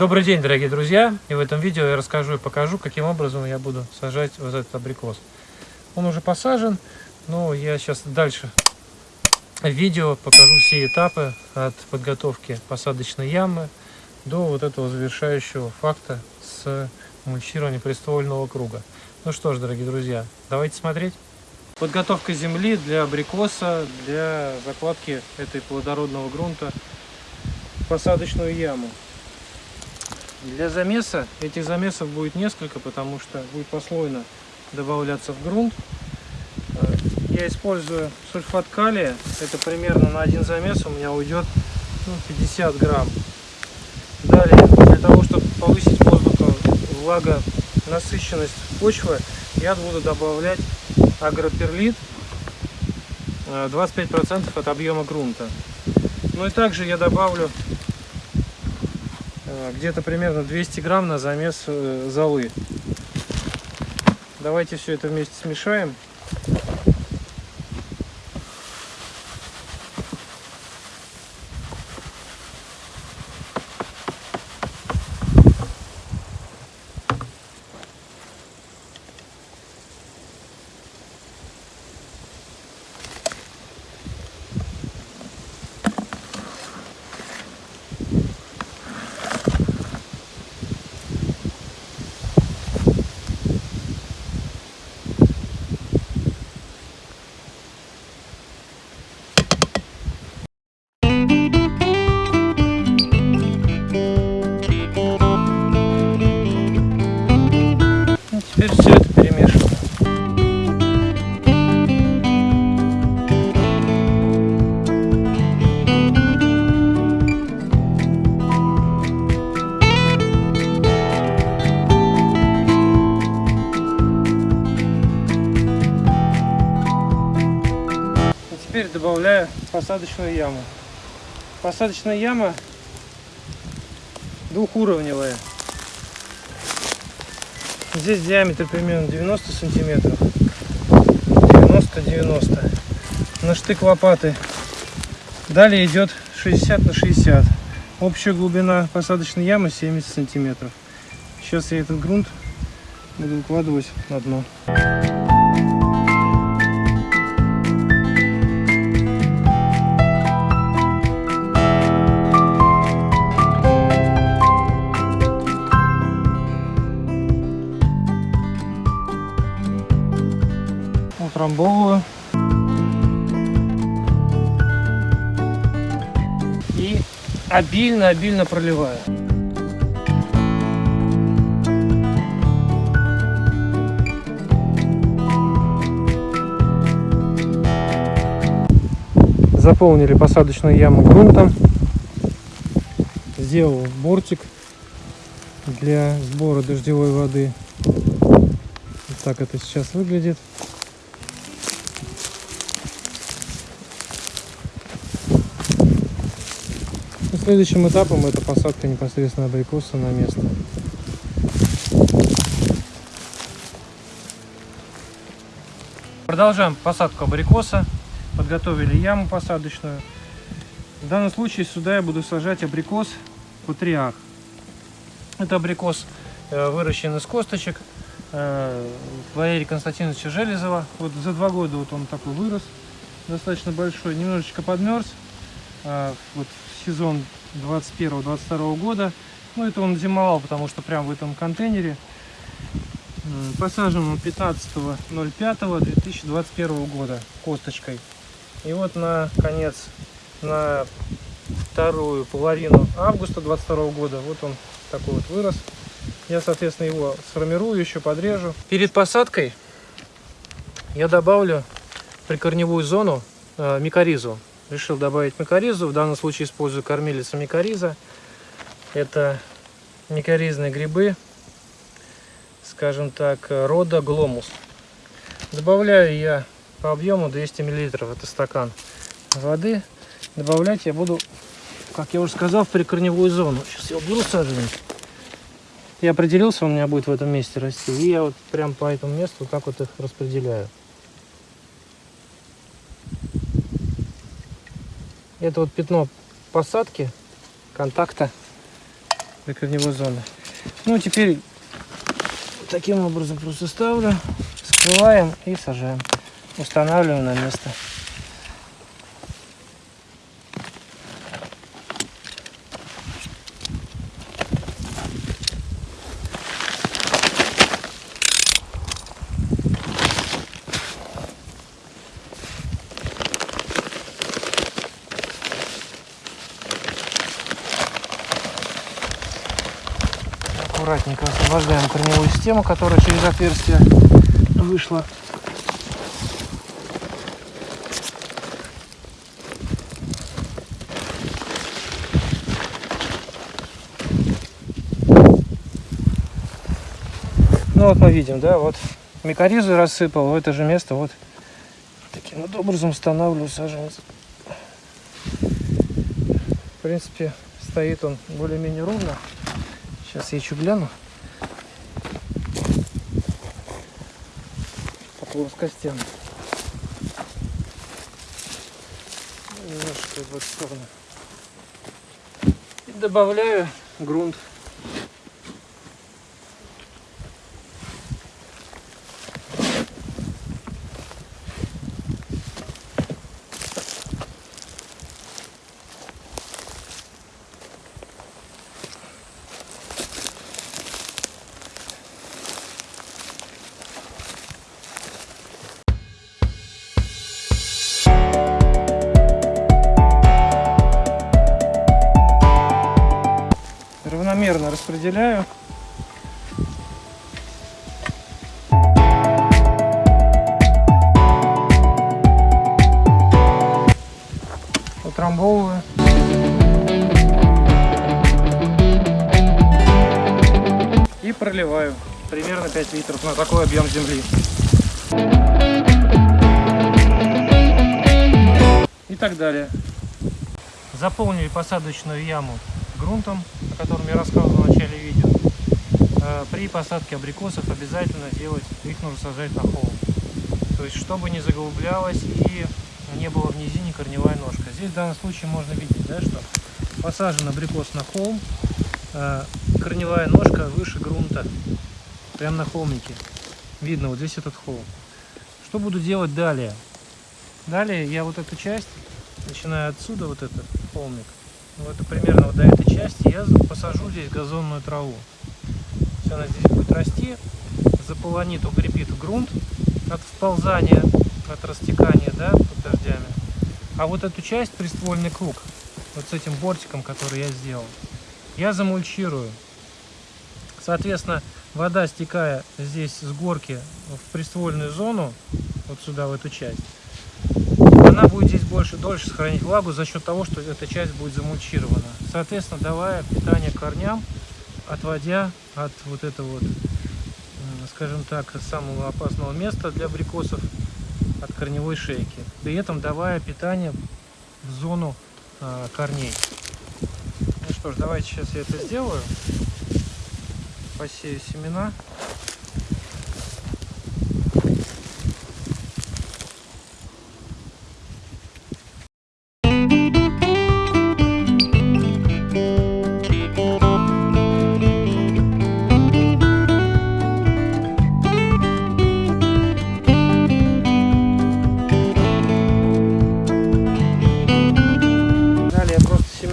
Добрый день, дорогие друзья! И в этом видео я расскажу и покажу, каким образом я буду сажать вот этот абрикос. Он уже посажен, но я сейчас дальше в видео покажу все этапы от подготовки посадочной ямы до вот этого завершающего факта с мульчированием приствольного круга. Ну что ж, дорогие друзья, давайте смотреть. Подготовка земли для абрикоса, для закладки этой плодородного грунта в посадочную яму. Для замеса, этих замесов будет несколько, потому что будет послойно добавляться в грунт. Э, я использую сульфат калия, это примерно на один замес у меня уйдет ну, 50 грамм. Далее, для того, чтобы повысить воздуха, влага, насыщенность почвы, я буду добавлять агроперлит 25% э, от объема грунта. Ну и также я добавлю Э, где-то примерно 200 грамм на замес э, золы. Давайте все это вместе смешаем. Посадочную яму. Посадочная яма двухуровневая. Здесь диаметр примерно 90 сантиметров. 90-90. На штык лопаты. Далее идет 60 на 60. Общая глубина посадочной ямы 70 сантиметров. Сейчас я этот грунт буду укладывать на дно. Утрамбовываю. И обильно-обильно проливаю. Заполнили посадочную яму грунтом. Сделал бортик для сбора дождевой воды. Вот так это сейчас выглядит. Следующим этапом это посадка непосредственно абрикоса на место. Продолжаем посадку абрикоса. Подготовили яму посадочную. В данном случае сюда я буду сажать абрикос патриарх. Это абрикос э, выращен из косточек э, Валерия Константиновича Железова. Вот за два года вот он такой вырос, достаточно большой, немножечко подмерз. Э, вот сезон 21-22 года. Ну, это он зимовал, потому что прям в этом контейнере. Посажен он 15.05.2021 года косточкой. И вот на конец, на вторую половину августа 22 года, вот он такой вот вырос. Я, соответственно, его сформирую, еще подрежу. Перед посадкой я добавлю прикорневую зону э, микоризу решил добавить микоризу. В данном случае использую кормилица микориза. Это микоризные грибы, скажем так, рода гломус. Добавляю я по объему 200 мл, это стакан воды. Добавлять я буду, как я уже сказал, в прикорневую зону. Сейчас я уберу саженец. Я определился, он у меня будет в этом месте расти. И я вот прям по этому месту вот так вот их распределяю. Это вот пятно посадки, контакта для корневой зоны. Ну, теперь таким образом просто ставлю, скрываем и сажаем. Устанавливаем на место. Аккуратненько освобождаем корневую систему, которая через отверстие вышла. Ну вот мы видим, да, вот микоризу рассыпал в это же место, вот таким вот образом устанавливаю саженец. В принципе, стоит он более-менее ровно. Сейчас я еще гляну. По плоскостям. Немножко в эту сторону. И добавляю грунт. Распределяю. Утрамбовываю. И проливаю примерно 5 литров на такой объем земли. И так далее. Заполнили посадочную яму грунтом, котором я рассказывал в начале видео. Э, при посадке абрикосов обязательно делать, их нужно сажать на холм. То есть, чтобы не заглублялось и не было в низине корневая ножка. Здесь в данном случае можно видеть, да, что посажен абрикос на холм, э, корневая ножка выше грунта, прямо на холмике. Видно, вот здесь этот холм. Что буду делать далее? Далее я вот эту часть, начиная отсюда, вот этот холмик, вот примерно вот до этой части я посажу здесь газонную траву. Все она здесь будет расти, заполонит, укрепит грунт от вползания, от растекания, да, под дождями. А вот эту часть, приствольный круг, вот с этим бортиком, который я сделал, я замульчирую. Соответственно, вода, стекая здесь с горки в приствольную зону, вот сюда, в эту часть, она будет больше, дольше сохранить влагу за счет того, что эта часть будет замульчирована. Соответственно, давая питание корням, отводя от вот этого вот, скажем так, самого опасного места для абрикосов, от корневой шейки. При этом давая питание в зону э, корней. Ну что ж, давайте сейчас я это сделаю. Посею семена.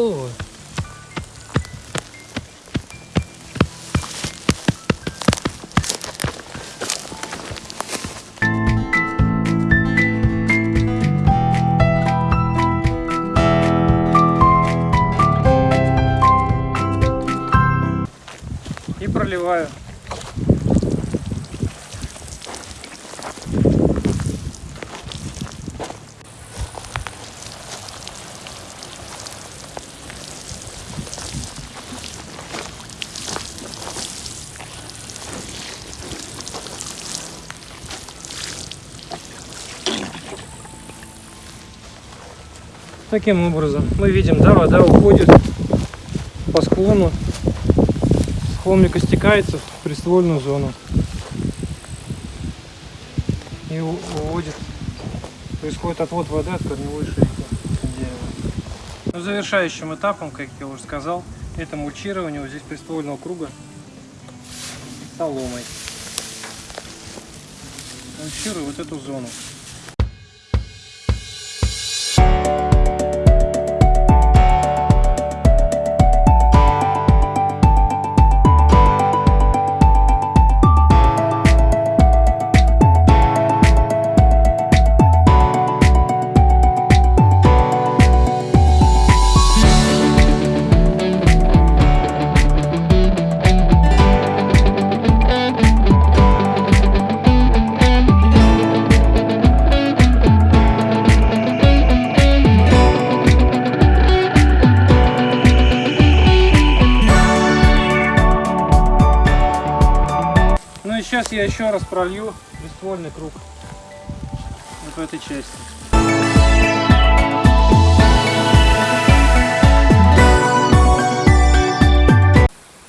утрамбовываю проливаю. Таким образом мы видим, да, вода уходит по склону, с холмика стекается в приствольную зону и уводит, происходит отвод воды от корневой шейки дерева. Ну, завершающим этапом, как я уже сказал, это мульчирование вот здесь приствольного круга соломой. Мульчирую вот эту зону. И сейчас я еще раз пролью приствольный круг вот в этой части.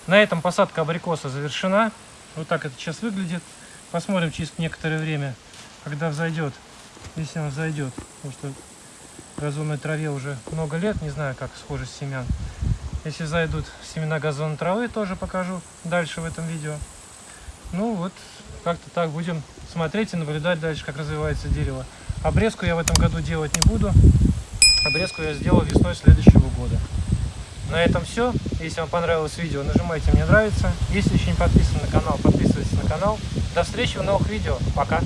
На этом посадка абрикоса завершена. Вот так это сейчас выглядит. Посмотрим через некоторое время, когда взойдет, если он взойдет. Потому что газонной траве уже много лет, не знаю, как схожесть семян. Если зайдут семена газонной травы, тоже покажу дальше в этом видео. Ну вот, как-то так будем смотреть и наблюдать дальше, как развивается дерево. Обрезку я в этом году делать не буду. Обрезку я сделал весной следующего года. На этом все. Если вам понравилось видео, нажимайте «Мне нравится». Если еще не подписаны на канал, подписывайтесь на канал. До встречи в новых видео. Пока!